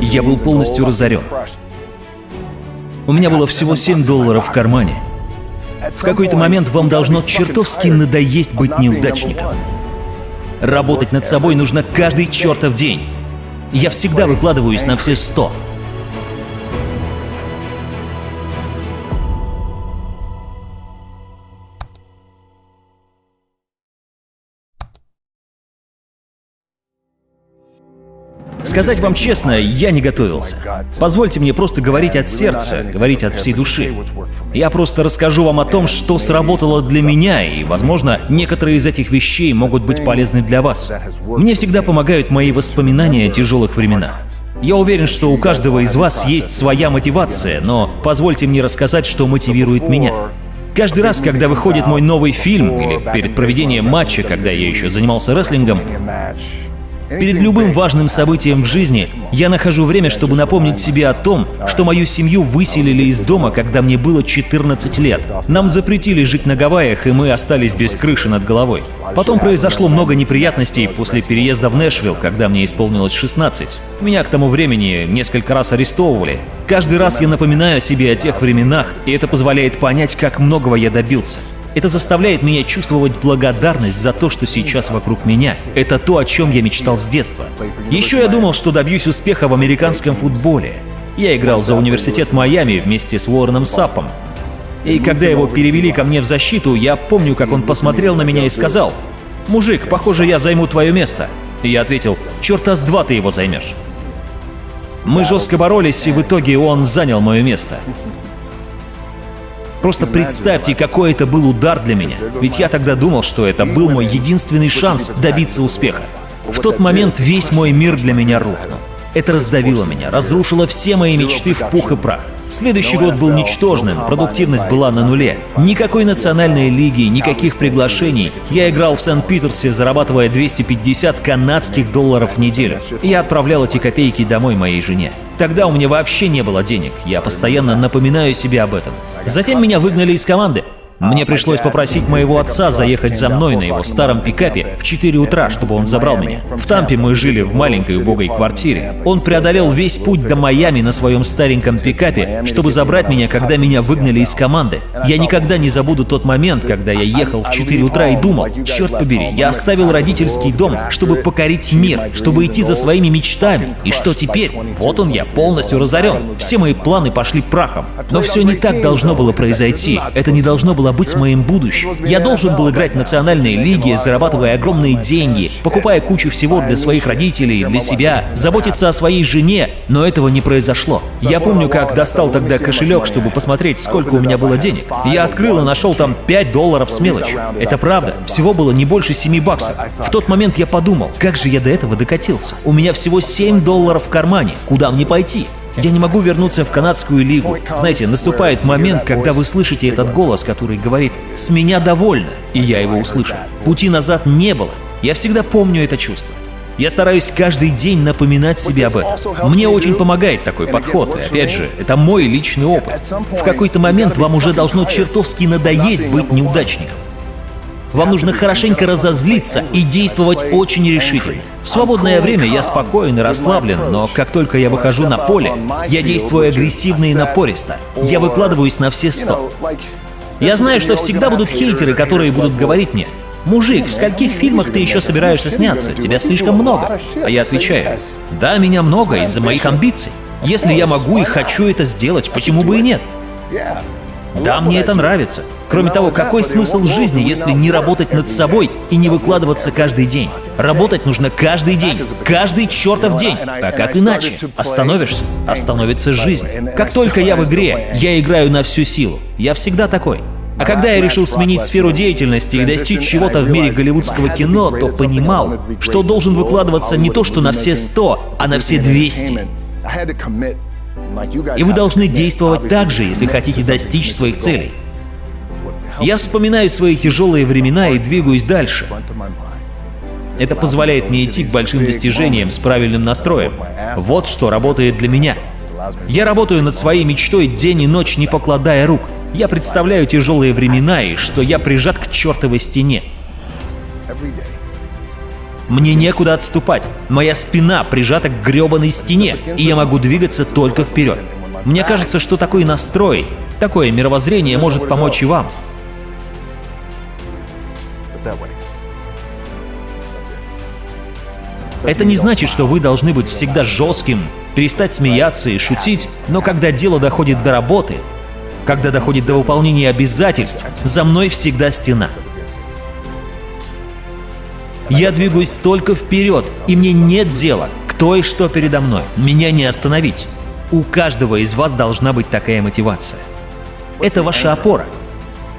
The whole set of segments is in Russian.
Я был полностью разорен. У меня было всего 7 долларов в кармане. В какой-то момент вам должно чертовски надоесть быть неудачником. Работать над собой нужно каждый чертов день. Я всегда выкладываюсь на все сто. Сказать вам честно, я не готовился. Позвольте мне просто говорить от сердца, говорить от всей души. Я просто расскажу вам о том, что сработало для меня, и, возможно, некоторые из этих вещей могут быть полезны для вас. Мне всегда помогают мои воспоминания о тяжелых временах. Я уверен, что у каждого из вас есть своя мотивация, но позвольте мне рассказать, что мотивирует меня. Каждый раз, когда выходит мой новый фильм, или перед проведением матча, когда я еще занимался рестлингом, Перед любым важным событием в жизни я нахожу время, чтобы напомнить себе о том, что мою семью выселили из дома, когда мне было 14 лет. Нам запретили жить на Гавайях, и мы остались без крыши над головой. Потом произошло много неприятностей после переезда в Нэшвилл, когда мне исполнилось 16. Меня к тому времени несколько раз арестовывали. Каждый раз я напоминаю себе о тех временах, и это позволяет понять, как многого я добился. Это заставляет меня чувствовать благодарность за то, что сейчас вокруг меня. Это то, о чем я мечтал с детства. Еще я думал, что добьюсь успеха в американском футболе. Я играл за университет Майами вместе с Уорреном Саппом. И когда его перевели ко мне в защиту, я помню, как он посмотрел на меня и сказал, «Мужик, похоже, я займу твое место». И я ответил, «Черта с два ты его займешь». Мы жестко боролись, и в итоге он занял мое место. Просто представьте, какой это был удар для меня. Ведь я тогда думал, что это был мой единственный шанс добиться успеха. В тот момент весь мой мир для меня рухнул. Это раздавило меня, разрушило все мои мечты в пух и прах. Следующий год был ничтожным, продуктивность была на нуле. Никакой национальной лиги, никаких приглашений. Я играл в Сент-Питерсе, зарабатывая 250 канадских долларов в неделю. Я отправлял эти копейки домой моей жене. Тогда у меня вообще не было денег, я постоянно напоминаю себе об этом. Затем меня выгнали из команды. Мне пришлось попросить моего отца заехать за мной на его старом пикапе в 4 утра, чтобы он забрал меня. В Тампе мы жили в маленькой убогой квартире. Он преодолел весь путь до Майами на своем стареньком пикапе, чтобы забрать меня, когда меня выгнали из команды. Я никогда не забуду тот момент, когда я ехал в 4 утра и думал, черт побери, я оставил родительский дом, чтобы покорить мир, чтобы идти за своими мечтами. И что теперь? Вот он я, полностью разорен. Все мои планы пошли прахом. Но все не так должно было произойти. Это не должно было быть моим будущим. Я должен был играть в национальной лиге, зарабатывая огромные деньги, покупая кучу всего для своих родителей, для себя, заботиться о своей жене, но этого не произошло. Я помню, как достал тогда кошелек, чтобы посмотреть, сколько у меня было денег. Я открыл и нашел там 5 долларов с мелочью. Это правда, всего было не больше 7 баксов. В тот момент я подумал, как же я до этого докатился. У меня всего 7 долларов в кармане, куда мне пойти? Я не могу вернуться в канадскую лигу. Знаете, наступает момент, когда вы слышите этот голос, который говорит «С меня довольно», и я его услышал. Пути назад не было. Я всегда помню это чувство. Я стараюсь каждый день напоминать себе об этом. Мне очень помогает такой подход, и опять же, это мой личный опыт. В какой-то момент вам уже должно чертовски надоесть быть неудачником. Вам нужно хорошенько разозлиться и действовать очень решительно. В свободное время я спокоен и расслаблен, но как только я выхожу на поле, я действую агрессивно и напористо. Я выкладываюсь на все сто. Я знаю, что всегда будут хейтеры, которые будут говорить мне, «Мужик, в скольких фильмах ты еще собираешься сняться? Тебя слишком много». А я отвечаю, «Да, меня много из-за моих амбиций. Если я могу и хочу это сделать, почему бы и нет?» Да, мне это нравится. Кроме того, какой смысл жизни, если не работать над собой и не выкладываться каждый день? Работать нужно каждый день, каждый чертов день. А как иначе? Остановишься, остановится жизнь. Как только я в игре, я играю на всю силу. Я всегда такой. А когда я решил сменить сферу деятельности и достичь чего-то в мире голливудского кино, то понимал, что должен выкладываться не то, что на все 100, а на все 200. И вы должны действовать так же, если хотите достичь своих целей. Я вспоминаю свои тяжелые времена и двигаюсь дальше. Это позволяет мне идти к большим достижениям с правильным настроем. Вот что работает для меня. Я работаю над своей мечтой день и ночь, не покладая рук. Я представляю тяжелые времена и что я прижат к чертовой стене. Мне некуда отступать. Моя спина прижата к гребаной стене, и я могу двигаться только вперед. Мне кажется, что такой настрой, такое мировоззрение может помочь и вам. Это не значит, что вы должны быть всегда жестким, перестать смеяться и шутить, но когда дело доходит до работы, когда доходит до выполнения обязательств, за мной всегда стена. Я двигаюсь только вперед, и мне нет дела, кто и что передо мной. Меня не остановить. У каждого из вас должна быть такая мотивация. Это ваша опора.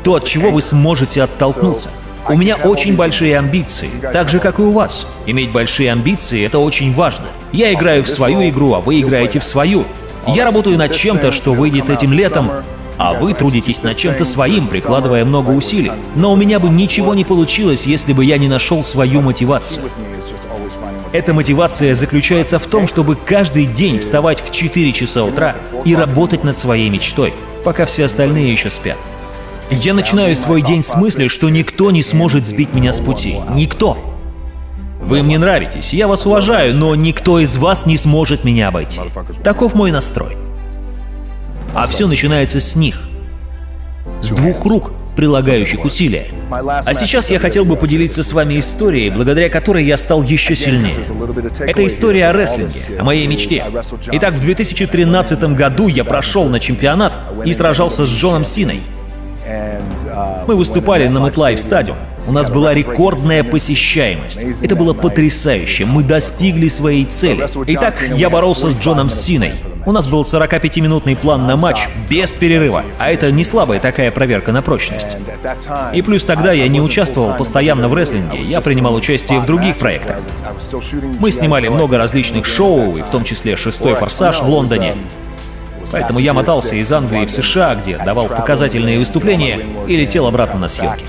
То, от чего вы сможете оттолкнуться. У меня очень большие амбиции, так же, как и у вас. Иметь большие амбиции — это очень важно. Я играю в свою игру, а вы играете в свою. Я работаю над чем-то, что выйдет этим летом, а вы трудитесь над чем-то своим, прикладывая много усилий. Но у меня бы ничего не получилось, если бы я не нашел свою мотивацию. Эта мотивация заключается в том, чтобы каждый день вставать в 4 часа утра и работать над своей мечтой, пока все остальные еще спят. Я начинаю свой день с мысли, что никто не сможет сбить меня с пути. Никто. Вы мне нравитесь, я вас уважаю, но никто из вас не сможет меня обойти. Таков мой настрой. А все начинается с них. С двух рук, прилагающих усилия. А сейчас я хотел бы поделиться с вами историей, благодаря которой я стал еще сильнее. Это история о рестлинге, о моей мечте. Итак, в 2013 году я прошел на чемпионат и сражался с Джоном Синой. Мы выступали на MetLife Stadium. У нас была рекордная посещаемость. Это было потрясающе. Мы достигли своей цели. Итак, я боролся с Джоном Синой. У нас был 45-минутный план на матч без перерыва, а это не слабая такая проверка на прочность. И плюс тогда я не участвовал постоянно в рестлинге, я принимал участие в других проектах. Мы снимали много различных шоу, и в том числе «Шестой форсаж» в Лондоне, Поэтому я мотался из Англии в США, где давал показательные выступления и летел обратно на съемки.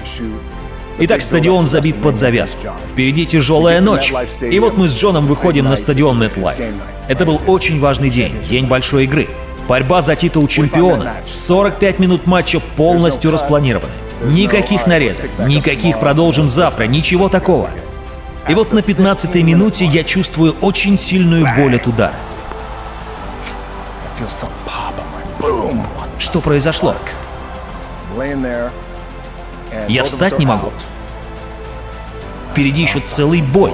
Итак, стадион забит под завязку. Впереди тяжелая ночь. И вот мы с Джоном выходим на стадион MetLife. Это был очень важный день, день большой игры. Борьба за титул чемпиона. 45 минут матча полностью распланированы. Никаких нарезок, никаких продолжим завтра, ничего такого. И вот на 15-й минуте я чувствую очень сильную боль от удара. Что произошло? Я встать не могу. Впереди еще целый бой.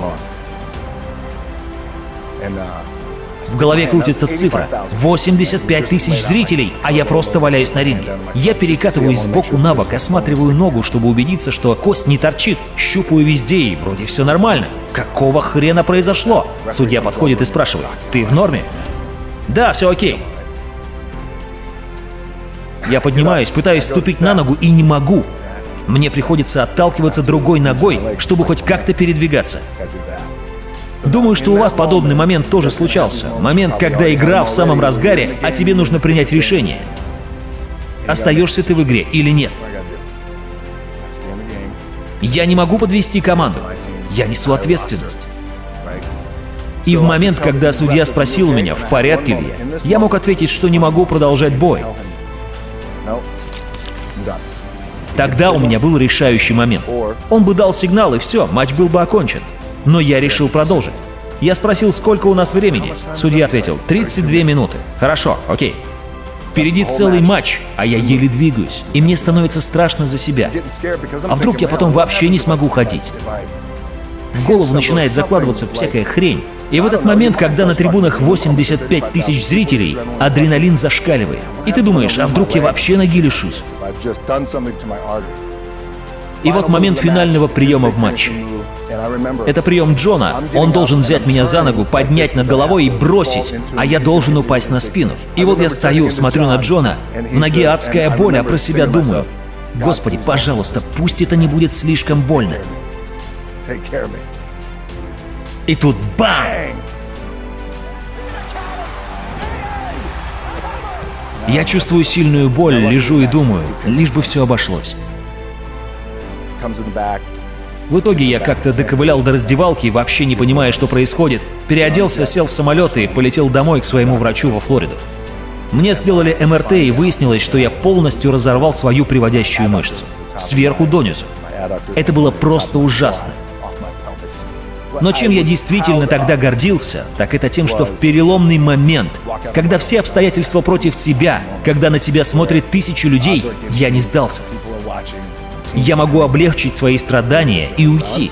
В голове крутится цифра. 85 тысяч зрителей, а я просто валяюсь на ринге. Я перекатываюсь сбоку на бок, осматриваю ногу, чтобы убедиться, что кость не торчит. Щупаю везде, и вроде все нормально. Какого хрена произошло? Судья подходит и спрашивает, ты в норме? Да, все окей. Я поднимаюсь, пытаюсь ступить на ногу и не могу. Мне приходится отталкиваться другой ногой, чтобы хоть как-то передвигаться. Думаю, что у вас подобный момент тоже случался. Момент, когда игра в самом разгаре, а тебе нужно принять решение. Остаешься ты в игре или нет. Я не могу подвести команду. Я несу ответственность. И в момент, когда судья спросил меня, в порядке ли я, я мог ответить, что не могу продолжать бой. Тогда у меня был решающий момент. Он бы дал сигнал, и все, матч был бы окончен. Но я решил продолжить. Я спросил, сколько у нас времени. Судья ответил, 32 минуты. Хорошо, окей. Впереди целый матч, а я еле двигаюсь, и мне становится страшно за себя. А вдруг я потом вообще не смогу ходить? В голову начинает закладываться всякая хрень. И в этот момент, когда на трибунах 85 тысяч зрителей, адреналин зашкаливает. И ты думаешь, а вдруг я вообще ноги лишусь? И вот момент финального приема в матче. Это прием Джона. Он должен взять меня за ногу, поднять над головой и бросить, а я должен упасть на спину. И вот я стою, смотрю на Джона, в ноге адская боль, а про себя думаю, «Господи, пожалуйста, пусть это не будет слишком больно». И тут бам! Я чувствую сильную боль, лежу и думаю, лишь бы все обошлось. В итоге я как-то доковылял до раздевалки, вообще не понимая, что происходит, переоделся, сел в самолет и полетел домой к своему врачу во Флориду. Мне сделали МРТ и выяснилось, что я полностью разорвал свою приводящую мышцу. Сверху донизу. Это было просто ужасно. Но чем я действительно тогда гордился, так это тем, что в переломный момент, когда все обстоятельства против тебя, когда на тебя смотрят тысячи людей, я не сдался. Я могу облегчить свои страдания и уйти.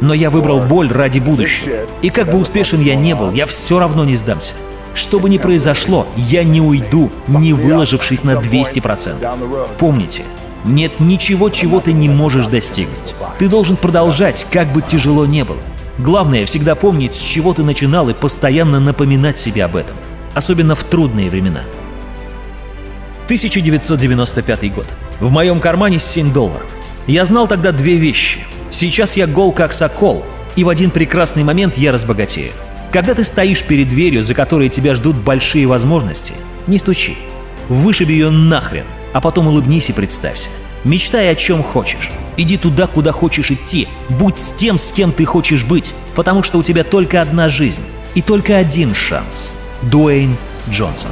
Но я выбрал боль ради будущего. И как бы успешен я не был, я все равно не сдамся. Что бы ни произошло, я не уйду, не выложившись на 200%. Помните, нет ничего, чего ты не можешь достигнуть. Ты должен продолжать, как бы тяжело не было. Главное всегда помнить, с чего ты начинал и постоянно напоминать себе об этом. Особенно в трудные времена. 1995 год. В моем кармане 7 долларов. Я знал тогда две вещи. Сейчас я гол как сокол, и в один прекрасный момент я разбогатею. Когда ты стоишь перед дверью, за которой тебя ждут большие возможности, не стучи. Вышиби ее нахрен, а потом улыбнись и представься. Мечтай о чем хочешь. Иди туда, куда хочешь идти. Будь с тем, с кем ты хочешь быть, потому что у тебя только одна жизнь и только один шанс. Дуэйн Джонсон